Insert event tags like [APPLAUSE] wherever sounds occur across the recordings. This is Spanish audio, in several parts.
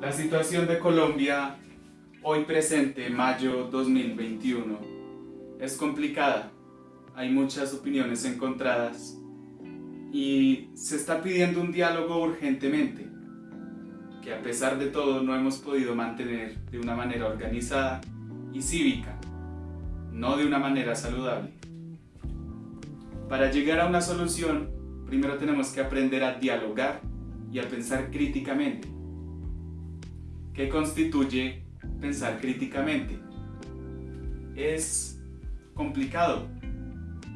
La situación de Colombia hoy presente, mayo 2021, es complicada. Hay muchas opiniones encontradas y se está pidiendo un diálogo urgentemente, que a pesar de todo no hemos podido mantener de una manera organizada y cívica, no de una manera saludable. Para llegar a una solución, primero tenemos que aprender a dialogar y a pensar críticamente. ¿Qué constituye pensar críticamente? Es complicado,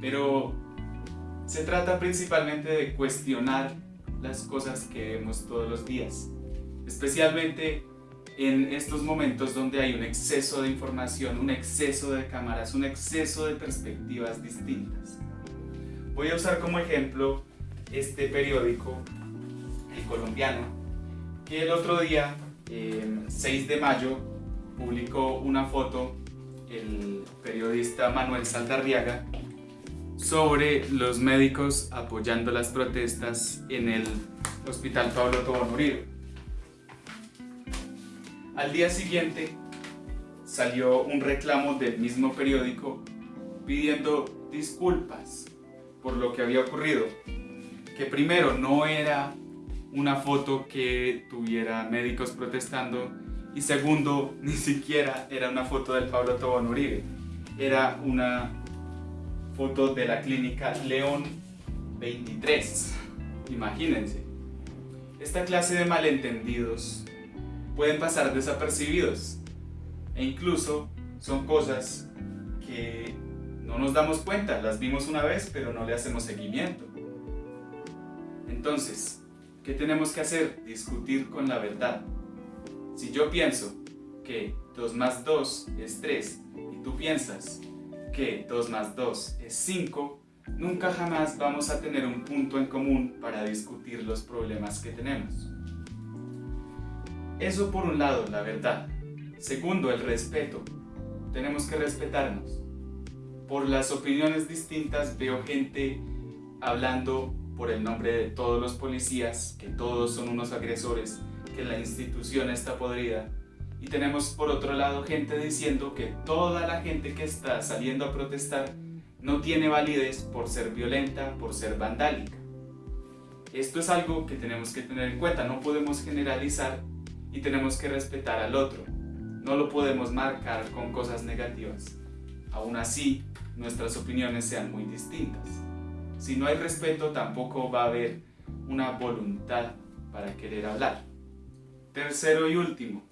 pero se trata principalmente de cuestionar las cosas que vemos todos los días, especialmente en estos momentos donde hay un exceso de información, un exceso de cámaras, un exceso de perspectivas distintas. Voy a usar como ejemplo este periódico, El Colombiano, que el otro día, 6 de mayo, publicó una foto el periodista Manuel Saldarriaga sobre los médicos apoyando las protestas en el Hospital Pablo Tobón Uribe. Al día siguiente salió un reclamo del mismo periódico pidiendo disculpas por lo que había ocurrido. Que primero no era una foto que tuviera médicos protestando y segundo, [LAUGHS] ni siquiera era una foto del Pablo Tobón Uribe. Era una foto de la clínica León 23. Imagínense. Esta clase de malentendidos pueden pasar desapercibidos e incluso son cosas que no nos damos cuenta, las vimos una vez pero no le hacemos seguimiento. Entonces, ¿qué tenemos que hacer? Discutir con la verdad. Si yo pienso que 2 más 2 es 3 y tú piensas que 2 más 2 es 5, nunca jamás vamos a tener un punto en común para discutir los problemas que tenemos. Eso por un lado, la verdad. Segundo, el respeto. Tenemos que respetarnos. Por las opiniones distintas veo gente hablando por el nombre de todos los policías, que todos son unos agresores, que la institución está podrida. Y tenemos por otro lado gente diciendo que toda la gente que está saliendo a protestar no tiene validez por ser violenta, por ser vandálica. Esto es algo que tenemos que tener en cuenta, no podemos generalizar y tenemos que respetar al otro. No lo podemos marcar con cosas negativas. Aún así, nuestras opiniones sean muy distintas. Si no hay respeto, tampoco va a haber una voluntad para querer hablar. Tercero y último,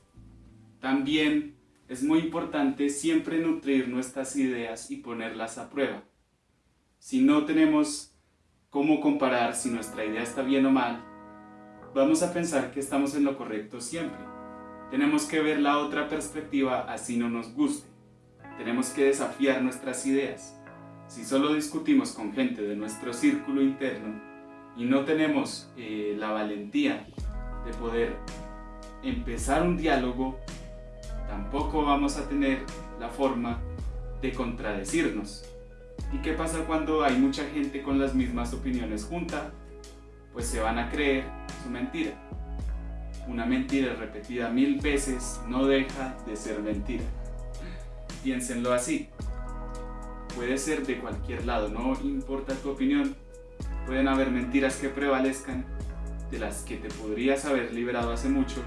también es muy importante siempre nutrir nuestras ideas y ponerlas a prueba. Si no tenemos cómo comparar si nuestra idea está bien o mal, vamos a pensar que estamos en lo correcto siempre. Tenemos que ver la otra perspectiva así no nos guste. Tenemos que desafiar nuestras ideas. Si solo discutimos con gente de nuestro círculo interno y no tenemos eh, la valentía de poder empezar un diálogo, tampoco vamos a tener la forma de contradecirnos. ¿Y qué pasa cuando hay mucha gente con las mismas opiniones junta? Pues se van a creer su mentira. Una mentira repetida mil veces no deja de ser mentira. Piénsenlo así. Puede ser de cualquier lado, no importa tu opinión. Pueden haber mentiras que prevalezcan de las que te podrías haber liberado hace mucho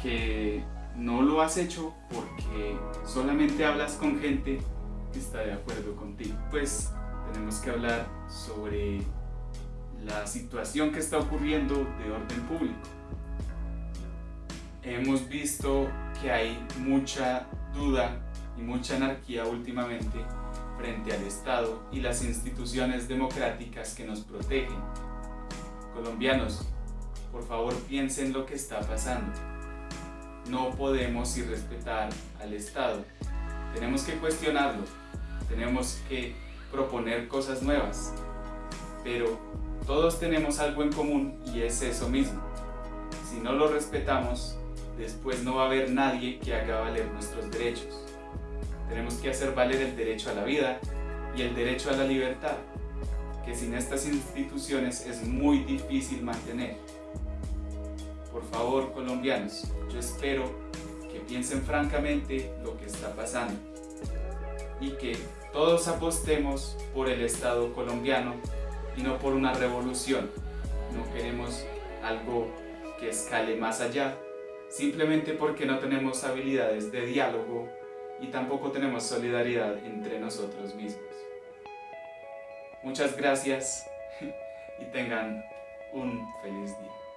que no lo has hecho porque solamente hablas con gente que está de acuerdo contigo. Pues tenemos que hablar sobre la situación que está ocurriendo de orden público. Hemos visto que hay mucha duda y mucha anarquía últimamente frente al Estado y las instituciones democráticas que nos protegen. Colombianos, por favor piensen lo que está pasando no podemos irrespetar al Estado. Tenemos que cuestionarlo, tenemos que proponer cosas nuevas, pero todos tenemos algo en común y es eso mismo. Si no lo respetamos, después no va a haber nadie que haga valer nuestros derechos. Tenemos que hacer valer el derecho a la vida y el derecho a la libertad, que sin estas instituciones es muy difícil mantener. Por favor, colombianos, yo espero que piensen francamente lo que está pasando y que todos apostemos por el Estado colombiano y no por una revolución. No queremos algo que escale más allá, simplemente porque no tenemos habilidades de diálogo y tampoco tenemos solidaridad entre nosotros mismos. Muchas gracias [LAUGHS] y tengan un feliz día.